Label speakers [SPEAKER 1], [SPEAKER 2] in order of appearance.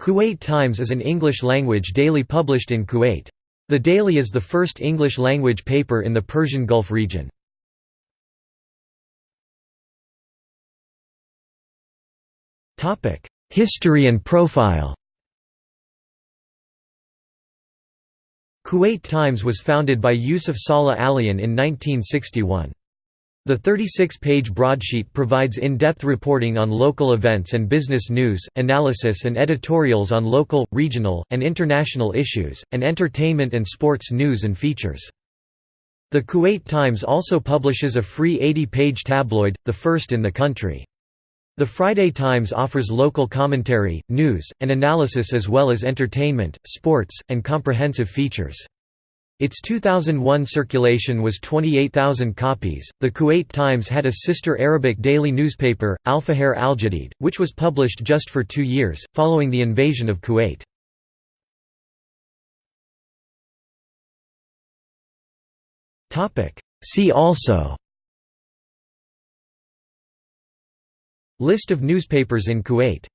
[SPEAKER 1] Kuwait Times is an English-language daily published in Kuwait. The daily is the first English-language paper in the Persian Gulf region. History and profile Kuwait Times was founded by Yusuf Saleh Alian in 1961. The 36-page broadsheet provides in-depth reporting on local events and business news, analysis and editorials on local, regional, and international issues, and entertainment and sports news and features. The Kuwait Times also publishes a free 80-page tabloid, the first in the country. The Friday Times offers local commentary, news, and analysis as well as entertainment, sports, and comprehensive features. Its 2001 circulation was 28,000 copies. The Kuwait Times had a sister Arabic daily newspaper, Al Fajr Al Jadid, which was published just for two years, following the invasion of Kuwait. See also List of newspapers in Kuwait